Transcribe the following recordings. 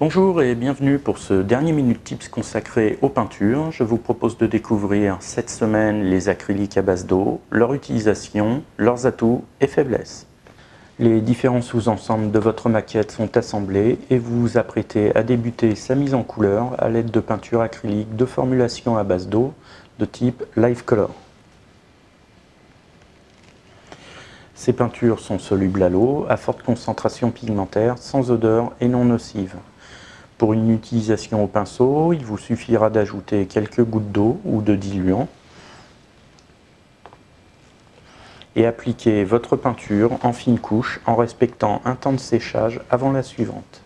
Bonjour et bienvenue pour ce dernier Minute Tips consacré aux peintures. Je vous propose de découvrir cette semaine les acryliques à base d'eau, leur utilisation, leurs atouts et faiblesses. Les différents sous-ensembles de votre maquette sont assemblés et vous vous apprêtez à débuter sa mise en couleur à l'aide de peintures acryliques de formulation à base d'eau de type Live Color. Ces peintures sont solubles à l'eau, à forte concentration pigmentaire, sans odeur et non nocives. Pour une utilisation au pinceau, il vous suffira d'ajouter quelques gouttes d'eau ou de diluant et appliquer votre peinture en fine couche en respectant un temps de séchage avant la suivante.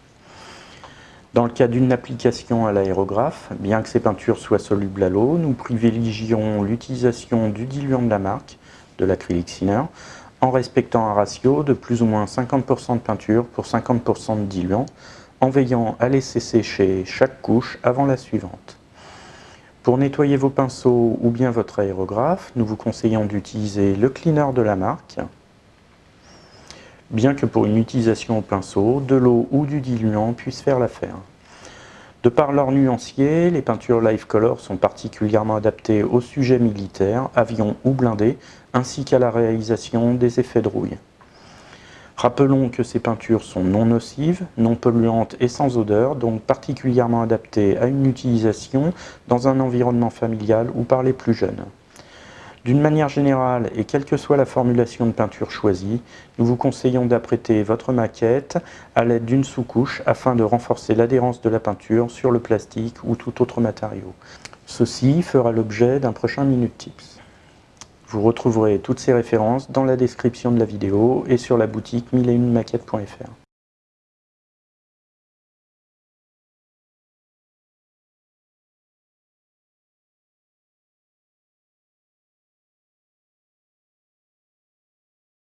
Dans le cas d'une application à l'aérographe, bien que ces peintures soient solubles à l'eau, nous privilégierons l'utilisation du diluant de la marque, de l'acrylique Sinner, en respectant un ratio de plus ou moins 50% de peinture pour 50% de diluant, en veillant à laisser sécher chaque couche avant la suivante. Pour nettoyer vos pinceaux ou bien votre aérographe, nous vous conseillons d'utiliser le cleaner de la marque, bien que pour une utilisation au pinceau, de l'eau ou du diluant puisse faire l'affaire. De par leur nuancier, les peintures Life Color sont particulièrement adaptées aux sujets militaires, avions ou blindés, ainsi qu'à la réalisation des effets de rouille. Rappelons que ces peintures sont non nocives, non polluantes et sans odeur, donc particulièrement adaptées à une utilisation dans un environnement familial ou par les plus jeunes. D'une manière générale, et quelle que soit la formulation de peinture choisie, nous vous conseillons d'apprêter votre maquette à l'aide d'une sous-couche afin de renforcer l'adhérence de la peinture sur le plastique ou tout autre matériau. Ceci fera l'objet d'un prochain Minute Tips. Vous retrouverez toutes ces références dans la description de la vidéo et sur la boutique 1001maquettes.fr.